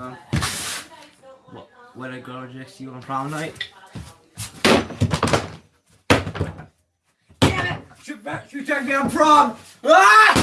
Um, what, what a girl rejects you on prom night? Damn it! She, she took me on prom! Ah!